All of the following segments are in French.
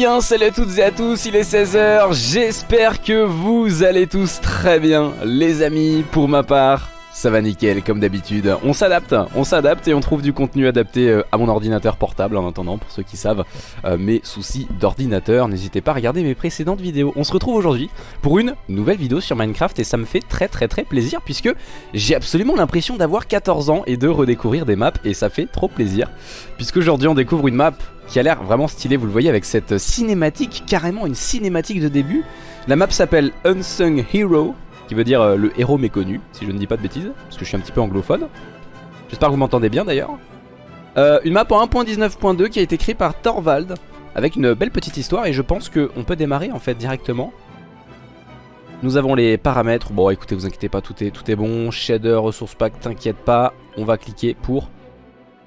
bien, salut à toutes et à tous, il est 16h, j'espère que vous allez tous très bien, les amis, pour ma part. Ça va nickel comme d'habitude. On s'adapte, on s'adapte et on trouve du contenu adapté euh, à mon ordinateur portable en attendant pour ceux qui savent euh, mes soucis d'ordinateur. N'hésitez pas à regarder mes précédentes vidéos. On se retrouve aujourd'hui pour une nouvelle vidéo sur Minecraft et ça me fait très très très plaisir puisque j'ai absolument l'impression d'avoir 14 ans et de redécouvrir des maps et ça fait trop plaisir. Puisqu'aujourd'hui on découvre une map qui a l'air vraiment stylée, vous le voyez avec cette cinématique, carrément une cinématique de début. La map s'appelle Unsung Hero qui veut dire euh, le héros méconnu, si je ne dis pas de bêtises, parce que je suis un petit peu anglophone. J'espère que vous m'entendez bien d'ailleurs. Euh, une map en 1.19.2 qui a été créée par Thorvald, avec une belle petite histoire, et je pense qu'on peut démarrer en fait directement. Nous avons les paramètres, bon écoutez vous inquiétez pas, tout est, tout est bon, shader, ressources pack, t'inquiète pas, on va cliquer pour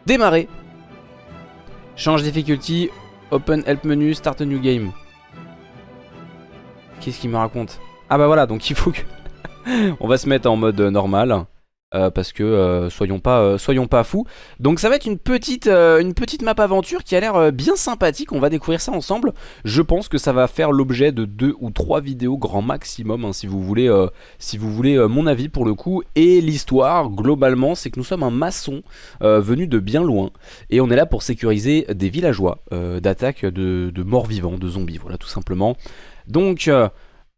démarrer. Change difficulty, open help menu, start a new game. Qu'est-ce qu'il me raconte? Ah bah voilà, donc il faut que... on va se mettre en mode normal. Euh, parce que euh, soyons pas euh, fous. Donc ça va être une petite une map aventure qui a l'air bien sympathique. On va découvrir ça ensemble. Je pense que ça va faire l'objet de deux ou trois vidéos grand maximum hein, si vous voulez mon avis pour le coup. Et l'histoire globalement c'est que nous sommes un maçon venu de bien loin et on est là pour sécuriser des villageois d'attaques de, de morts vivants, de zombies. Voilà tout simplement. Donc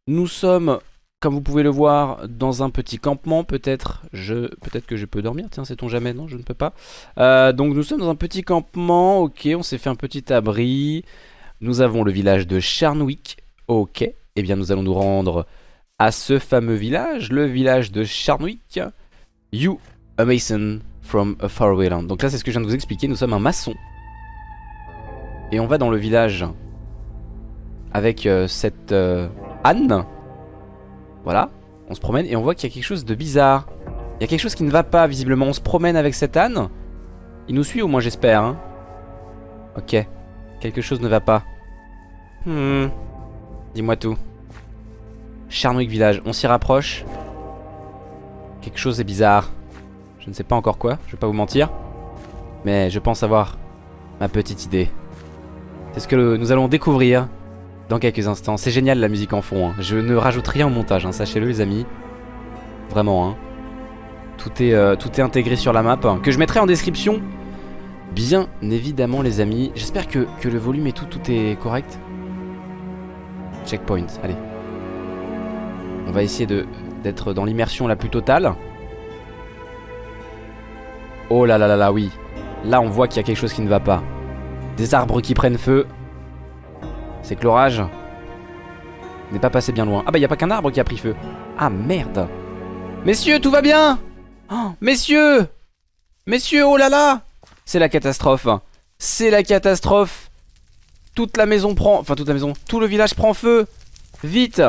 nous sommes comme vous pouvez le voir, dans un petit campement, peut-être je, peut-être que je peux dormir, tiens, sait-on jamais, non, je ne peux pas. Euh, donc nous sommes dans un petit campement, ok, on s'est fait un petit abri. Nous avons le village de Charnwick, ok. et eh bien nous allons nous rendre à ce fameux village, le village de Charnwick. You, a mason from a faraway land. Donc là, c'est ce que je viens de vous expliquer, nous sommes un maçon. Et on va dans le village avec euh, cette euh, Anne voilà, on se promène et on voit qu'il y a quelque chose de bizarre. Il y a quelque chose qui ne va pas visiblement. On se promène avec cet âne. Il nous suit au moins j'espère. Hein. Ok, quelque chose ne va pas. Hmm. Dis-moi tout. Charnwick Village, on s'y rapproche. Quelque chose est bizarre. Je ne sais pas encore quoi, je vais pas vous mentir. Mais je pense avoir ma petite idée. C'est ce que nous allons découvrir dans quelques instants. C'est génial la musique en fond. Hein. Je ne rajoute rien au montage, hein, sachez-le les amis. Vraiment. Hein. Tout, est, euh, tout est intégré sur la map. Que je mettrai en description. Bien évidemment les amis. J'espère que, que, le volume et tout, tout est correct. Checkpoint, allez. On va essayer d'être dans l'immersion la plus totale. Oh là là là là, oui. Là on voit qu'il y a quelque chose qui ne va pas. Des arbres qui prennent feu. C'est que l'orage n'est pas passé bien loin. Ah bah y a pas qu'un arbre qui a pris feu. Ah merde. Messieurs, tout va bien oh, Messieurs Messieurs, oh là là C'est la catastrophe. C'est la catastrophe. Toute la maison prend... Enfin, toute la maison. Tout le village prend feu. Vite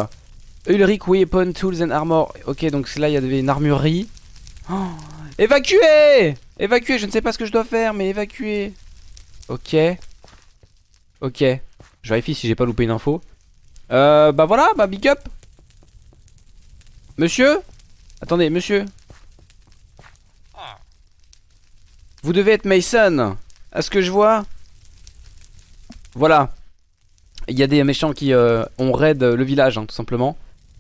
Ulrich Weapon Tools and Armor. Ok, donc là, il y avait une armurerie. Oh, évacuez Évacuez, je ne sais pas ce que je dois faire, mais évacuez. Ok. Ok. Je vérifie si j'ai pas loupé une info. Euh, bah voilà, bah big up. Monsieur? Attendez, monsieur. Vous devez être Mason. À ce que je vois. Voilà. Il y a des méchants qui euh, ont raid le village, hein, tout simplement.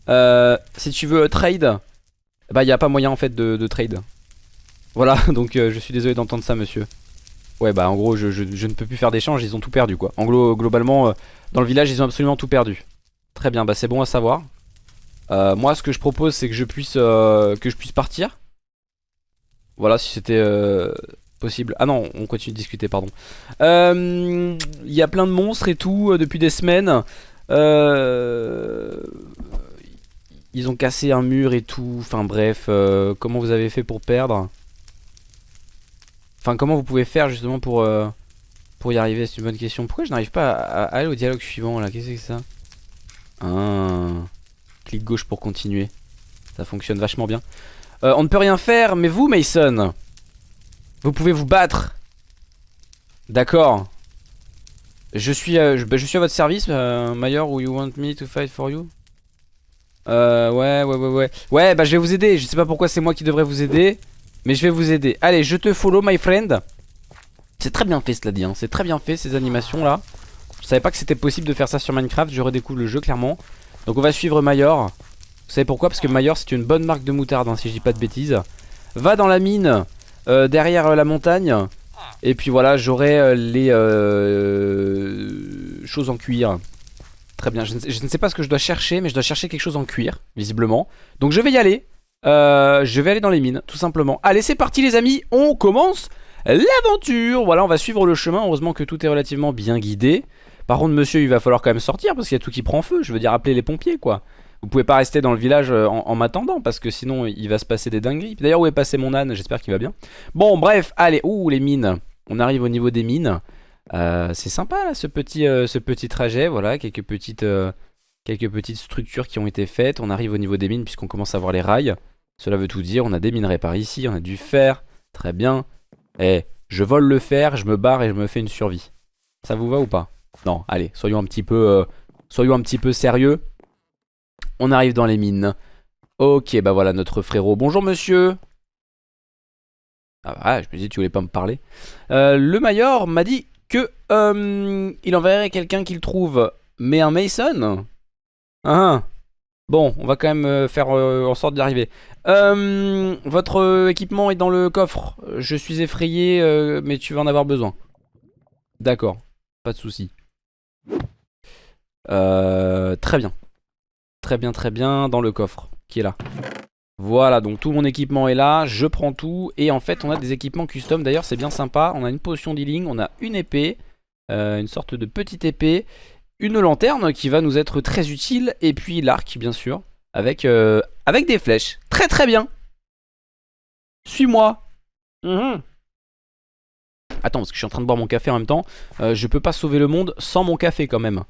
Euh, si tu veux trade, bah il n'y a pas moyen en fait de, trade. Voilà, donc euh, je suis désolé d'entendre ça, monsieur. Ouais bah en gros je, ne peux plus faire d'échange, ils ont tout perdu quoi. En gros globalement euh, dans le village ils ont absolument tout perdu. Très bien bah c'est bon à savoir. Euh, moi ce que je propose c'est que je puisse euh, que je puisse partir. Voilà si c'était possible. Ah non on continue de discuter pardon. Il y a plein de monstres et tout depuis des semaines. Ils ont cassé un mur et tout. Enfin bref comment vous avez fait pour perdre? Enfin, comment vous pouvez faire justement pour, euh, pour y arriver? C'est une bonne question. Pourquoi je n'arrive pas à, aller au dialogue suivant là? Qu'est-ce que c'est ça? Ah. Clic gauche pour continuer. Ça fonctionne vachement bien. Euh, on ne peut rien faire, mais vous, Mason, vous pouvez vous battre. D'accord. Je suis, euh, bah, à votre service, Mayor, ou you want me to fight for you? Ouais, ouais, ouais, ouais. Ouais, bah je vais vous aider. Je sais pas pourquoi c'est moi qui devrais vous aider. Mais je vais vous aider. Allez, je te follow, my friend. C'est très bien fait, cela dit. Hein. C'est très bien fait, ces animations-là. Je savais pas que c'était possible de faire ça sur Minecraft, je redécouvre le jeu clairement. Donc on va suivre Mayor. Vous savez pourquoi? Parce que Mayor c'est une bonne marque de moutarde, hein, si je dis pas de bêtises. Va dans la mine, euh, derrière euh, la montagne. Et puis voilà, j'aurai euh, les choses en cuir. Très bien, je ne, sais, je ne, sais, pas ce que je dois chercher, mais je dois chercher quelque chose en cuir, visiblement. Donc je vais y aller. Je vais aller dans les mines, tout simplement. Allez, c'est parti les amis, on commence l'aventure Voilà, on va suivre le chemin, heureusement que tout est relativement bien guidé. Par contre, monsieur, il va falloir quand même sortir parce qu'il y a tout qui prend feu. Je veux dire, appeler les pompiers, quoi. Vous pouvez pas rester dans le village euh, en, en m'attendant parce que sinon il va se passer des dingueries. D'ailleurs, où est passé mon âne? J'espère qu'il va bien. Bon, bref, allez. Ouh, les mines. On arrive au niveau des mines. Euh, c'est sympa ce petit, euh, ce petit trajet. Voilà, quelques petites, euh, quelques petites structures qui ont été faites. On arrive au niveau des mines puisqu'on commence à voir les rails. Cela veut tout dire. On a des minerais par ici. On a du fer. Très bien. Eh, je vole le fer, je me barre et je me fais une survie. Ça vous va ou pas? Non, allez, soyons un petit peu, euh, soyons un petit peu sérieux. On arrive dans les mines. Ok, bah voilà notre frérot. Bonjour monsieur. Ah bah, je me dis tu voulais pas me parler. Euh, le Mayor m'a dit que euh, il enverrait quelqu'un qu'il trouve. Mais un Mason? Ah Bon, on va quand même euh, faire euh, en sorte d'y arriver. Euh, votre équipement est dans le coffre. Je suis effrayé, euh, mais tu vas en avoir besoin. D'accord, pas de souci. Euh, très bien. Très bien, très bien, dans le coffre qui est là. Voilà, donc tout mon équipement est là, je prends tout. Et en fait, on a des équipements custom. D'ailleurs, c'est bien sympa. On a une potion d'healing, on a une épée, euh, une sorte de petite épée une lanterne qui va nous être très utile et puis l'arc bien sûr avec, euh, avec des flèches. Très très bien. Suis-moi. Mmh. Attends parce que je suis en train de boire mon café en même temps. Euh, je peux pas sauver le monde sans mon café quand même.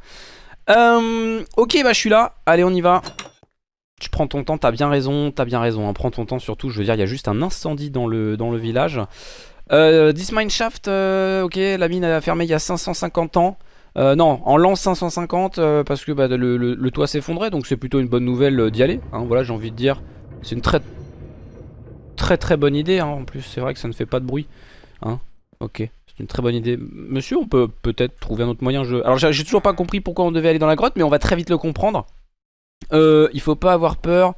Euh, ok bah je suis là. Allez on y va. Tu prends ton temps, t'as bien raison, t'as bien raison. Hein. Prends ton temps surtout, je veux dire il y a juste un incendie dans le, dans le village. Euh, this mineshaft, euh, ok la mine a fermé il y a 550 ans. Euh, non, en l'an 550 euh, parce que bah, le, toit s'effondrait donc c'est plutôt une bonne nouvelle euh, d'y aller. Hein, voilà, j'ai envie de dire. C'est une très très très bonne idée. Hein, en plus, c'est vrai que ça ne fait pas de bruit. Hein, ok, c'est une très bonne idée. Monsieur, on peut peut-être trouver un autre moyen. Je... Alors j'ai toujours pas compris pourquoi on devait aller dans la grotte, mais on va très vite le comprendre. Euh, il faut pas avoir peur.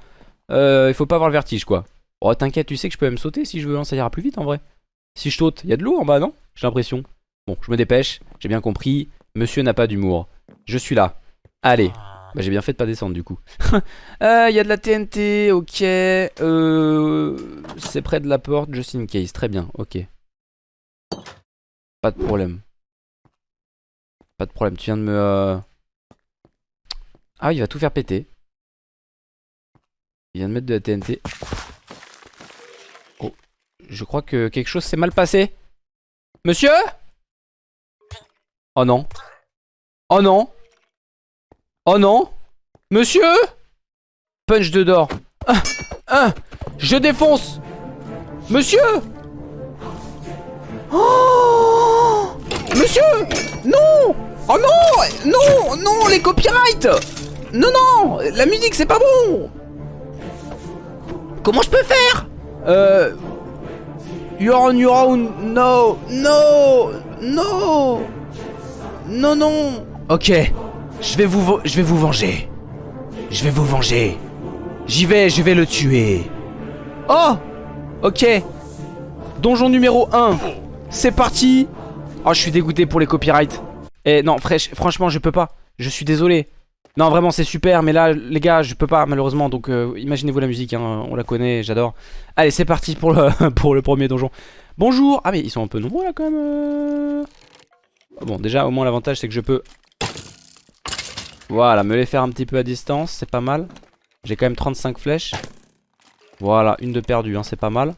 Il faut pas avoir le vertige quoi. Oh t'inquiète, tu sais que je peux même sauter si je veux. Ça ira plus vite en vrai. Si je saute, il y a de l'eau en bas, non? J'ai l'impression. Bon, je me dépêche. J'ai bien compris. Monsieur n'a pas d'humour. Je suis là. Allez. Bah j'ai bien fait de pas descendre du coup. Il euh, y a de la TNT, ok. Euh, C'est près de la porte, just in case. Très bien, ok. Pas de problème. Pas de problème, tu viens de me... Euh... Ah, il va tout faire péter. Il vient de mettre de la TNT. Oh, je crois que quelque chose s'est mal passé. Monsieur? Oh non. Oh non. Oh non. Monsieur? Punch de d'or. Ah, ah, je défonce. Monsieur? Oh! Monsieur! Non! Oh non! Non! Non! Les copyrights! Non non! La musique c'est pas bon! Comment je peux faire? Euh... You're on your own. No No No Non non Ok, je vais vous je vais vous venger. Je vais vous venger. J'y vais, je vais le tuer. Oh Ok. Donjon numéro 1. C'est parti. Oh, je suis dégoûté pour les copyrights. Eh non, franchement, je peux pas. Je suis désolé. Non, vraiment, c'est super, mais là, les gars, je peux pas, malheureusement. Donc, euh, imaginez-vous la musique, hein, on la connaît, j'adore. Allez, c'est parti pour le, pour le premier donjon. Bonjour Ah, mais ils sont un peu nombreux, là, quand même. Euh. Bon, déjà, au moins, l'avantage, c'est que je peux voilà, me les faire un petit peu à distance, c'est pas mal. J'ai quand même 35 flèches. Voilà, une de perdue, hein, c'est pas mal.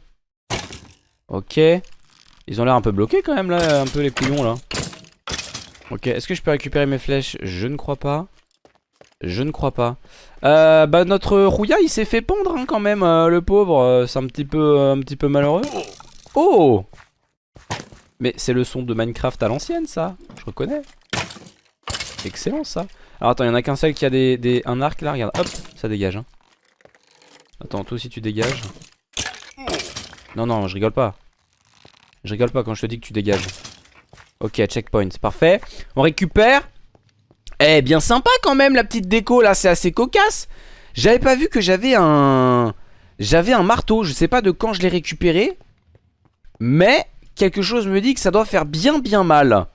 Ok. Ils ont l'air un peu bloqués quand même là, un peu les couillons là. Ok, est-ce que je peux récupérer mes flèches? Je ne crois pas. Je ne crois pas. Euh, bah notre rouilla il s'est fait pendre hein, quand même, euh, le pauvre. Euh, c'est un petit peu, euh, un petit peu malheureux. Oh Mais c'est le son de Minecraft à l'ancienne ça, je reconnais. Excellent ça. Alors attends, il y en a qu'un seul qui a des, un arc là, regarde, hop, ça dégage. Hein. Attends, toi aussi tu dégages. Non, non, je rigole pas. Je rigole pas quand je te dis que tu dégages. Ok, checkpoint, parfait. On récupère Eh, bien sympa quand même la petite déco là, c'est assez cocasse. J'avais pas vu que j'avais un... J'avais un marteau, je sais pas de quand je l'ai récupéré. Mais quelque chose me dit que ça doit faire bien bien mal.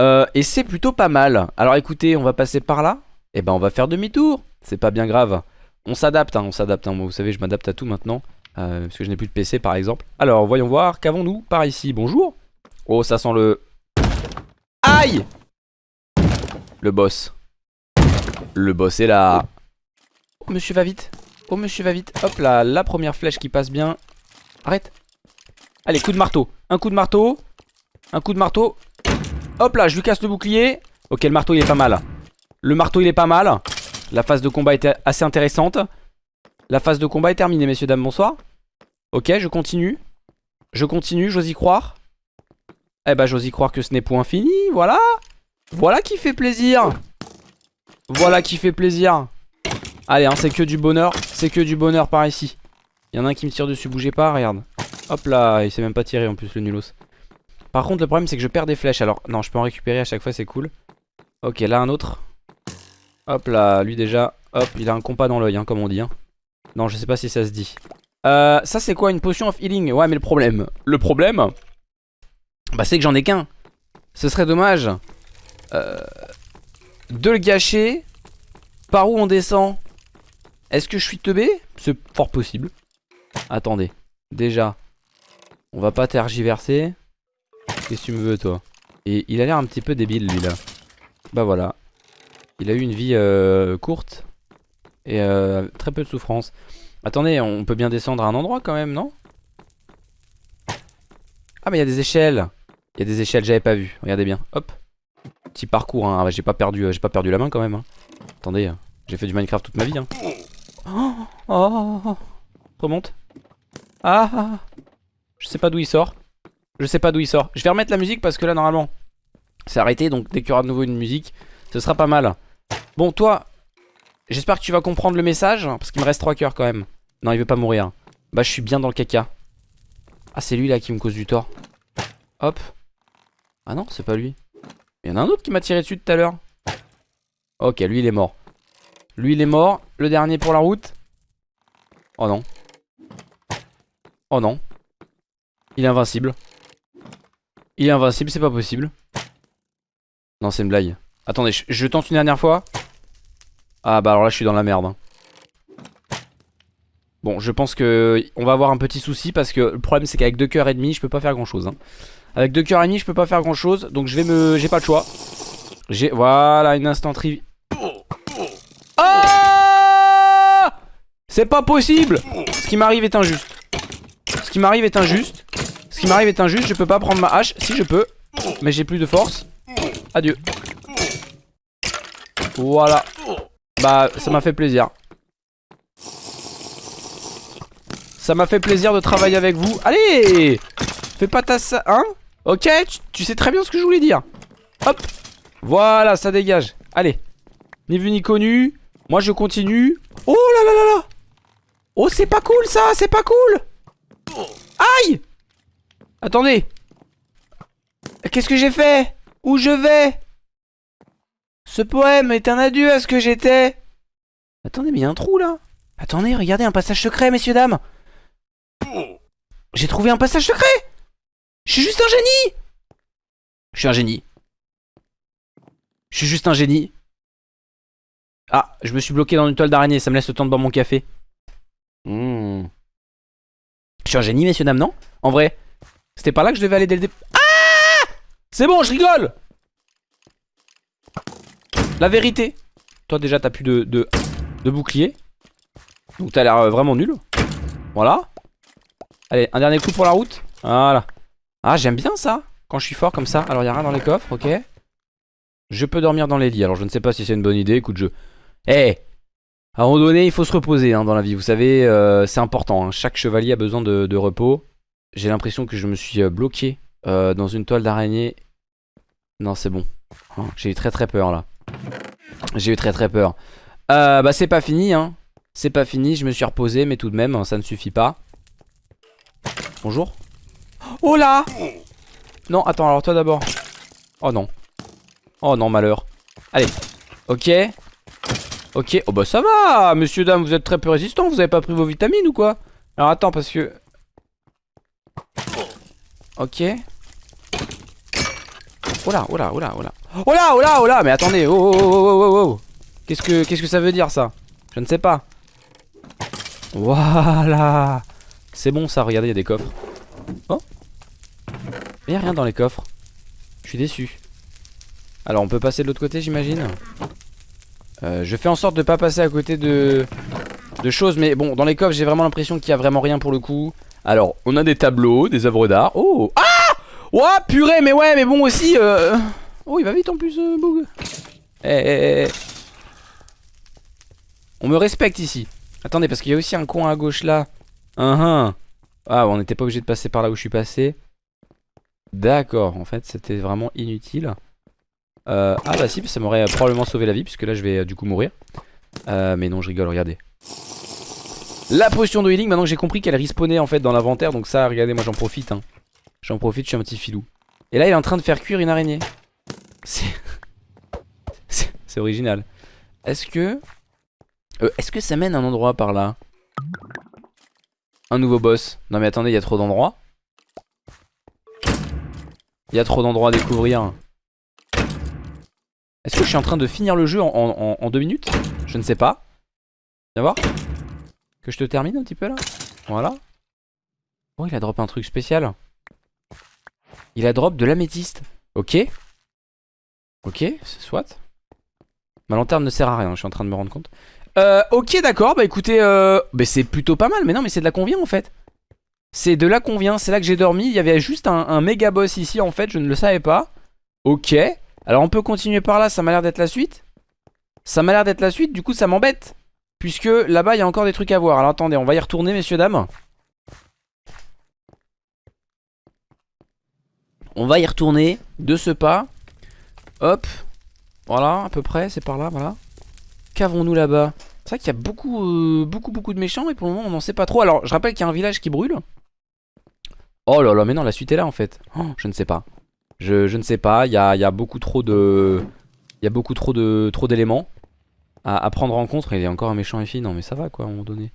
Euh, et c'est plutôt pas mal. Alors écoutez, on va passer par là. Et eh ben on va faire demi-tour. C'est pas bien grave. On s'adapte, hein, on s'adapte. Hein. vous savez, je m'adapte à tout maintenant. Euh, parce que je n'ai plus de PC par exemple. Alors, voyons voir. Qu'avons-nous par ici? Bonjour. Oh, ça sent le... Aïe Le boss. Le boss est là. Oh, monsieur va vite. Oh, monsieur va vite. Hop là, la première flèche qui passe bien. Arrête. Allez, coup de marteau. Un coup de marteau. Un coup de marteau. Hop là, je lui casse le bouclier. Ok, le marteau, il est pas mal. Le marteau, il est pas mal. La phase de combat était assez intéressante. La phase de combat est terminée, messieurs, dames, bonsoir. Ok, je continue. Je continue, j'ose y croire. Eh bah, j'ose y croire que ce n'est point fini, voilà. Voilà qui fait plaisir. Voilà qui fait plaisir. Allez, hein, c'est que du bonheur. C'est que du bonheur par ici. Il y en a un qui me tire dessus, bougez pas, regarde. Hop là, il s'est même pas tiré en plus le nulos. Par contre, le problème c'est que je perds des flèches. Alors, non, je peux en récupérer à chaque fois, c'est cool. Ok, là un autre. Hop là, lui déjà. Hop, il a un compas dans l'œil, hein, comme on dit. Hein. Non, je sais pas si ça se dit. Euh, ça c'est quoi Une potion of healing? Ouais, mais le problème. Le problème, bah c'est que j'en ai qu'un. Ce serait dommage euh, de le gâcher. Par où on descend Est-ce que je suis teubé? C'est fort possible. Attendez. Déjà, on va pas tergiverser. Qu'est-ce que tu me veux toi? Et il a l'air un petit peu débile lui là. Bah voilà. Il a eu une vie euh, courte. Et euh, très peu de souffrance. Attendez, on peut bien descendre à un endroit quand même, non? Ah mais il y a des échelles Il y a des échelles, j'avais pas vu. Regardez bien. Hop. Petit parcours, hein. Ah, j'ai pas perdu, euh, pas perdu la main quand même. Hein. Attendez, j'ai fait du Minecraft toute ma vie. Hein. Oh, oh, oh, Remonte. Ah, ah, ah, Je sais pas d'où il sort. Je sais pas d'où il sort. Je vais remettre la musique parce que là normalement c'est arrêté. Donc dès qu'il y aura de nouveau une musique, ce sera pas mal. Bon toi, j'espère que tu vas comprendre le message. Parce qu'il me reste 3 cœurs quand même. Non il veut pas mourir. Bah je suis bien dans le caca. Ah c'est lui là qui me cause du tort. Hop. Ah non c'est pas lui. Il y en a un autre qui m'a tiré dessus tout à l'heure. Ok lui il est mort. Lui il est mort. Le dernier pour la route. Oh non. Oh non. Il est invincible. Il est invincible, c'est pas possible. Non, c'est une blague. Attendez, je, tente une dernière fois. Ah bah alors là, je suis dans la merde. Hein. Bon, je pense que on va avoir un petit souci parce que le problème c'est qu'avec deux cœurs et demi, je peux pas faire grand chose. Hein. Avec deux cœurs et demi, je peux pas faire grand chose. Donc je vais me... J'ai pas le choix. J'ai... Voilà, une instant Ah C'est pas possible Ce qui m'arrive est injuste. Ce qui m'arrive est injuste. Qui m'arrive est injuste, je peux pas prendre ma hache. Si je peux, mais j'ai plus de force. Adieu. Voilà. Bah, ça m'a fait plaisir. Ça m'a fait plaisir de travailler avec vous. Allez Fais pas ta... Hein? Ok, tu, sais très bien ce que je voulais dire. Hop Voilà, ça dégage. Allez. Ni vu ni connu. Moi, je continue. Oh là là là là Oh, c'est pas cool, ça C'est pas cool Aïe Attendez. Qu'est-ce que j'ai fait? Où je vais? Ce poème est un adieu à ce que j'étais. Attendez, mais il y a un trou là. Attendez, regardez, un passage secret, messieurs, dames. J'ai trouvé un passage secret. Je suis juste un génie. Je suis un génie. Je suis juste un génie. Ah, je me suis bloqué dans une toile d'araignée, ça me laisse le temps de boire mon café. Hmm. Je suis un génie, messieurs, dames, non? En vrai c'était pas là que je devais aller dès le début. Ah C'est bon, je rigole La vérité. Toi déjà t'as plus de, de, bouclier. Donc t'as l'air euh, vraiment nul. Voilà. Allez, un dernier coup pour la route. Voilà. Ah, j'aime bien ça. Quand je suis fort comme ça. Alors, il a rien dans les coffres, ok. Je peux dormir dans les lits. Alors, je ne sais pas si c'est une bonne idée. Écoute, je... Eh À un moment donné, il faut se reposer hein, dans la vie. Vous savez, euh, c'est important. Hein. Chaque chevalier a besoin de repos. J'ai l'impression que je me suis euh, bloqué euh, dans une toile d'araignée. Non, c'est bon. Oh, j'ai eu très très peur là. J'ai eu très très peur. Euh, bah c'est pas fini hein. C'est pas fini, je me suis reposé mais tout de même ça ne suffit pas. Bonjour. Oh là Non, attends, alors toi d'abord. Oh non. Oh non, malheur. Allez. Ok. Ok. Oh bah ça va, monsieur, dame, vous êtes très peu résistant. Vous avez pas pris vos vitamines ou quoi? Alors attends, parce que... Ok. Oh là, oh là, oh là, oh là. Oh là, oh là, oh là, mais attendez. Oh, oh, oh, oh, oh, oh. Qu'est-ce que, qu'est-ce que ça veut dire ça? Je ne sais pas. Voilà. C'est bon ça, regardez, il y a des coffres. Oh. Il n'y a rien dans les coffres. Je suis déçu. Alors on peut passer de l'autre côté j'imagine? Euh, Je fais en sorte de pas passer à côté de, de choses Mais bon dans les coffres j'ai vraiment l'impression qu'il y a vraiment rien pour le coup Alors on a des tableaux, des œuvres d'art. Oh Ah Ouah purée mais ouais mais bon aussi euh... Oh il va vite en plus euh, Boog eh, eh, eh, On me respecte ici. Attendez parce qu'il y a aussi un coin à gauche là. -huh. Ah on n'était pas obligé de passer par là où je suis passé. D'accord en fait c'était vraiment inutile. Euh, ah bah si, ça m'aurait probablement sauvé la vie puisque là je vais euh, du coup mourir. Mais non, je rigole, regardez. La potion de healing, maintenant que j'ai compris qu'elle respawnait en fait dans l'inventaire, donc ça, regardez, moi j'en profite. Hein. J'en profite, je suis un petit filou. Et là, il est en train de faire cuire une araignée. C'est... C'est original. Est-ce que... Euh, Est-ce que ça mène un endroit par là? Un nouveau boss. Non mais attendez, il y a trop d'endroits. Il y a trop d'endroits à découvrir. Est-ce que je suis en train de finir le jeu en, deux minutes? Je ne sais pas. Viens voir. Que je te termine un petit peu là. Voilà. Oh, il a drop un truc spécial. Il a drop de l'améthyste. Ok. Ok, soit. Ma lanterne ne sert à rien, je suis en train de me rendre compte. Euh, ok, d'accord, bah écoutez, euh, bah, c'est plutôt pas mal. Mais non, mais c'est de la convient en fait. C'est de la convient, c'est là que j'ai dormi. Il y avait juste un, un méga boss ici en fait, je ne le savais pas. Ok. Alors on peut continuer par là, ça m'a l'air d'être la suite. Ça m'a l'air d'être la suite, du coup ça m'embête. Puisque là-bas il y a encore des trucs à voir. Alors attendez, on va y retourner messieurs dames. On va y retourner de ce pas. Hop. Voilà, à peu près, c'est par là, voilà. Qu'avons-nous là-bas? C'est vrai qu'il y a beaucoup, euh, beaucoup, beaucoup de méchants et pour le moment on n'en sait pas trop. Alors je rappelle qu'il y a un village qui brûle. Oh là là, mais non, la suite est là en fait. Oh, je ne sais pas. Je, ne sais pas, il y a, beaucoup trop de... Il y a beaucoup trop de trop d'éléments à, prendre en compte. Il y a encore un méchant FI, non mais ça va quoi à un moment donné.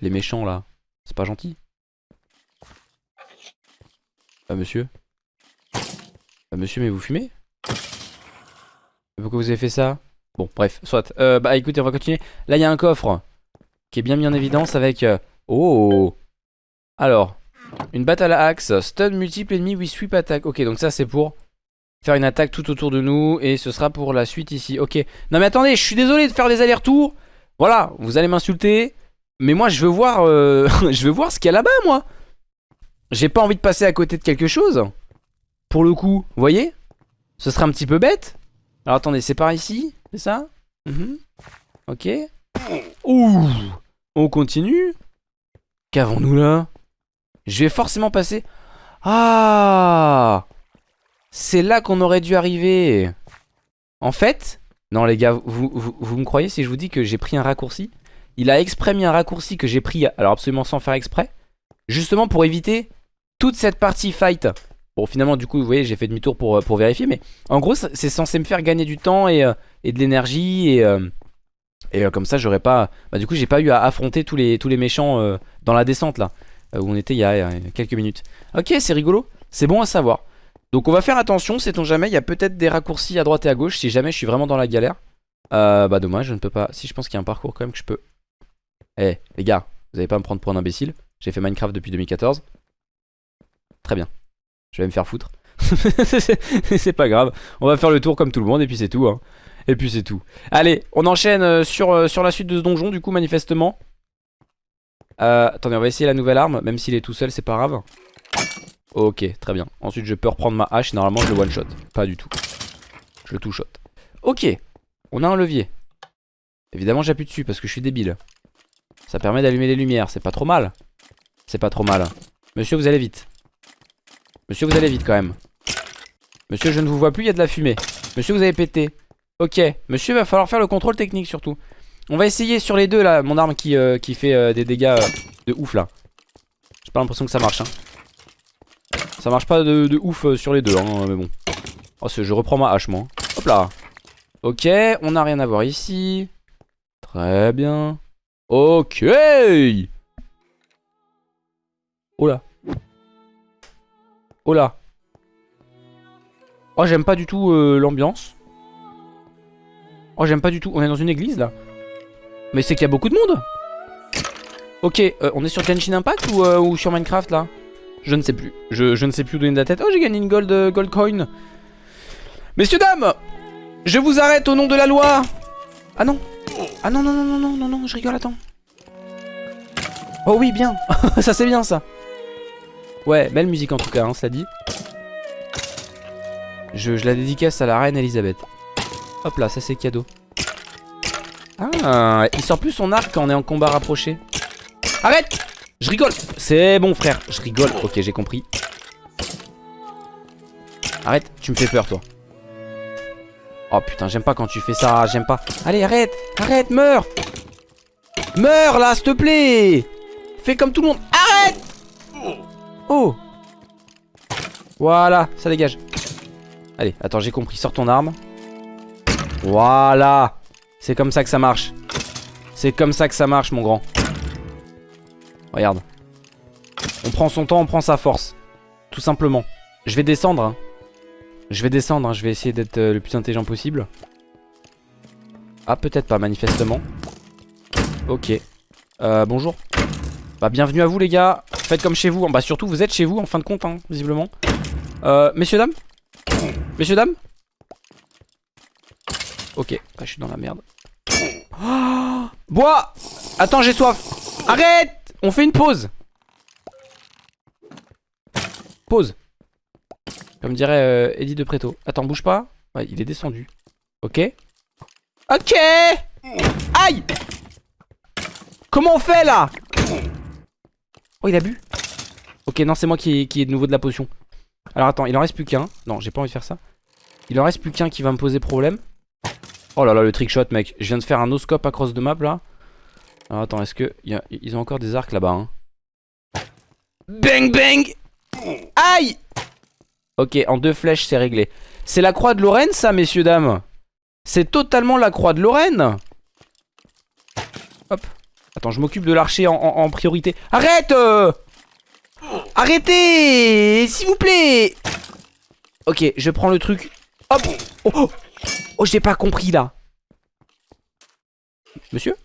Les méchants là, c'est pas gentil. Ah monsieur Ah monsieur mais vous fumez? Pourquoi vous avez fait ça? Bon bref, soit. Euh, bah écoutez on va continuer. Là il y a un coffre qui est bien mis en évidence avec... Euh, oh Alors, une battle axe, stun multiple ennemi with sweep attack. Ok, donc ça c'est pour faire une attaque tout autour de nous et ce sera pour la suite ici. Ok. Non mais attendez, je suis désolé de faire des allers-retours. Voilà, vous allez m'insulter. Mais moi je veux voir, euh, je veux voir ce qu'il y a là-bas moi. J'ai pas envie de passer à côté de quelque chose. Pour le coup, vous voyez Ce serait un petit peu bête. Alors attendez, c'est par ici, c'est ça? Mhm. Ok. Ouh On continue Qu'avons-nous là? Je vais forcément passer... Ah C'est là qu'on aurait dû arriver. En fait... Non les gars, vous, vous, me croyez si je vous dis que j'ai pris un raccourci? Il a exprès mis un raccourci que j'ai pris, alors absolument sans faire exprès. Justement pour éviter toute cette partie fight. Bon finalement du coup vous voyez j'ai fait demi-tour pour, euh, pour vérifier mais en gros c'est censé me faire gagner du temps et, euh, et de l'énergie et, euh, et comme ça j'aurais pas... Bah du coup j'ai pas eu à affronter tous les, tous les méchants dans la descente là. Où on était il y, a, quelques minutes. Ok, c'est rigolo, c'est bon à savoir. Donc on va faire attention, sait-on jamais, il y a peut-être des raccourcis à droite et à gauche si jamais je suis vraiment dans la galère. Euh, bah dommage, je ne peux pas... Si je pense qu'il y a un parcours quand même que je peux... Eh les gars, vous allez pas me prendre pour un imbécile. J'ai fait Minecraft depuis 2014. Très bien. Je vais me faire foutre. c'est pas grave. On va faire le tour comme tout le monde et puis c'est tout. Hein. Et puis c'est tout. Allez, on enchaîne euh, sur, sur la suite de ce donjon du coup manifestement. Euh, attendez, on va essayer la nouvelle arme. Même s'il est tout seul, c'est pas grave. Ok, très bien. Ensuite, je peux reprendre ma hache. Normalement, je le one-shot. Pas du tout. Je le two-shot. Ok, on a un levier. Évidemment, j'appuie dessus parce que je suis débile. Ça permet d'allumer les lumières. C'est pas trop mal. C'est pas trop mal. Monsieur, vous allez vite. Monsieur, vous allez vite quand même. Monsieur, je ne vous vois plus, il y a de la fumée. Monsieur, vous avez pété. Ok, monsieur, va falloir faire le contrôle technique surtout. On va essayer sur les deux là, mon arme qui, euh, qui fait euh, des dégâts euh, de ouf là. J'ai pas l'impression que ça marche. Hein. Ça marche pas de, ouf sur les deux, hein, mais bon. Oh, je reprends ma hache moi. Hop là. Ok, on n'a rien à voir ici. Très bien. Ok Oh là. Oh là. Oh, j'aime pas du tout euh, l'ambiance. Oh, j'aime pas du tout. On est dans une église, là. Mais c'est qu'il y a beaucoup de monde. Ok, euh, on est sur Genshin Impact ou, euh, ou, sur Minecraft, là? Je ne sais plus. Je, je, ne sais plus où donner de la tête. Oh, j'ai gagné une gold, gold coin. Messieurs, dames Je vous arrête au nom de la loi Ah non Ah non, non, non, non, non, non, non, je rigole, attends. Oh oui, bien Ça, c'est bien, ça Ouais, belle musique en tout cas, hein, ça dit. Je, la dédicace à la reine Elisabeth. Hop là, ça c'est cadeau. Ah, il sort plus son arc quand on est en combat rapproché. Arrête Je rigole C'est bon frère, je rigole. Ok, j'ai compris. Arrête, tu me fais peur toi. Oh putain, j'aime pas quand tu fais ça, j'aime pas. Allez, arrête Arrête, meurs Meurs là, s'il te plaît Fais comme tout le monde. Arrête Oh Voilà, ça dégage. Allez, attends, j'ai compris. Sors ton arme. Voilà C'est comme ça que ça marche. C'est comme ça que ça marche, mon grand. Regarde. On prend son temps, on prend sa force. Tout simplement. Je vais descendre. Hein. Je vais descendre, hein. je vais essayer d'être euh, le plus intelligent possible. Ah, peut-être pas, manifestement. Ok. Euh, bonjour. Bah, bienvenue à vous, les gars. Faites comme chez vous. Bah, surtout, vous êtes chez vous, en fin de compte, hein, visiblement. Euh, messieurs, dames Messieurs, dames Ok. Ah, je suis dans la merde. Oh Bois Attends, j'ai soif. Arrête On fait une pause. Pause. Comme dirait euh, Eddie de Préto. Attends, bouge pas. Ouais, il est descendu. Ok. Ok Aïe Comment on fait là? Oh il a bu Ok non c'est moi qui, qui ai de nouveau de la potion Alors attends il en reste plus qu'un Non j'ai pas envie de faire ça Il en reste plus qu'un qui va me poser problème Oh là là le trickshot mec Je viens de faire un no-scope across de map là Alors attends est-ce que. Ils ont encore des arcs là-bas hein Bang bang Aïe Ok en deux flèches c'est réglé C'est la croix de Lorraine ça messieurs dames C'est totalement la croix de Lorraine Hop Attends, je m'occupe de l'archer en, priorité. Arrête euh Arrêtez S'il vous plaît Ok, je prends le truc. Hop Oh, oh, oh j'ai pas compris là. Monsieur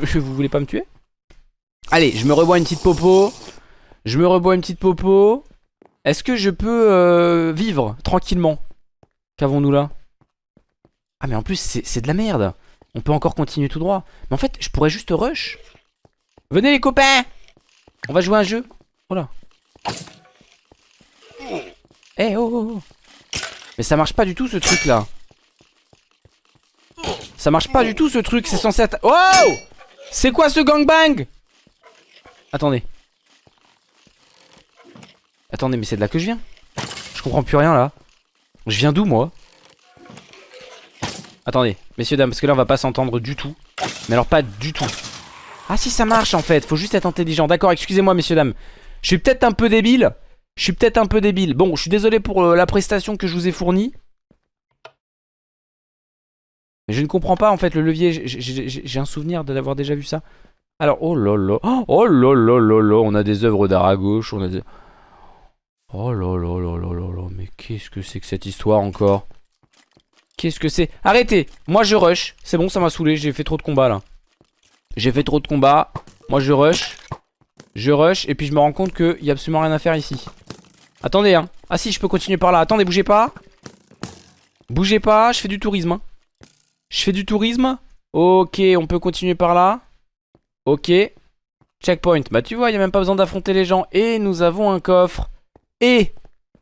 Vous voulez pas me tuer? Allez, je me rebois une petite popo. Je me rebois une petite popo. Est-ce que je peux euh, vivre tranquillement? Qu'avons-nous là? Ah mais en plus c'est de la merde on peut encore continuer tout droit. Mais en fait, je pourrais juste rush. Venez les copains On va jouer un jeu. Oh là. Eh oh, oh, oh. Mais ça marche pas du tout ce truc là. Ça marche pas du tout ce truc, c'est censé être... Oh C'est quoi ce gangbang? Attendez. Attendez, mais c'est de là que je viens Je comprends plus rien là. Je viens d'où moi? Attendez, messieurs, dames, parce que là on va pas s'entendre du tout. Mais alors pas du tout. Ah si ça marche en fait, faut juste être intelligent. D'accord, excusez-moi messieurs, dames. Je suis peut-être un peu débile. Je suis peut-être un peu débile. Bon, je suis désolé pour euh, la prestation que je vous ai fournie. Mais je ne comprends pas en fait le levier. J'ai un souvenir d'avoir déjà vu ça. Alors, oh là là. Oh là là là là. On a des œuvres d'art à gauche. On a des... Oh là là là là là là. Mais qu'est-ce que c'est que cette histoire encore? Qu'est-ce que c'est? Arrêtez Moi je rush. C'est bon, ça m'a saoulé. J'ai fait trop de combats là. J'ai fait trop de combats. Moi je rush. Je rush. Et puis je me rends compte qu'il n'y a absolument rien à faire ici. Attendez, hein. Ah si, je peux continuer par là. Attendez, bougez pas. Bougez pas. Je fais du tourisme. Hein. Je fais du tourisme. Ok, on peut continuer par là. Ok. Checkpoint. Bah tu vois, il n'y a même pas besoin d'affronter les gens. Et nous avons un coffre. Et,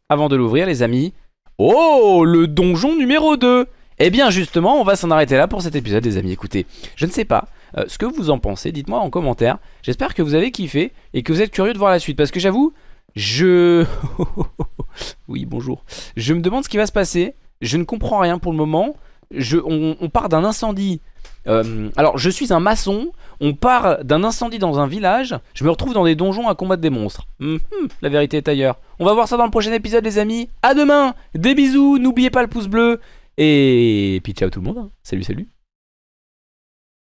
avant de l'ouvrir les amis, Oh, le donjon numéro 2 Eh bien justement, on va s'en arrêter là pour cet épisode les amis. Écoutez, je ne sais pas euh, ce que vous en pensez, dites-moi en commentaire. J'espère que vous avez kiffé et que vous êtes curieux de voir la suite. Parce que j'avoue, je... oui, bonjour. Je me demande ce qui va se passer. Je ne comprends rien pour le moment. Je... on part d'un incendie euh, alors, je suis un maçon, on part d'un incendie dans un village, je me retrouve dans des donjons à combattre des monstres. Mhm, la vérité est ailleurs. On va voir ça dans le prochain épisode les amis. À demain, des bisous, n'oubliez pas le pouce bleu. Et puis ciao tout le monde. hein. Salut, salut.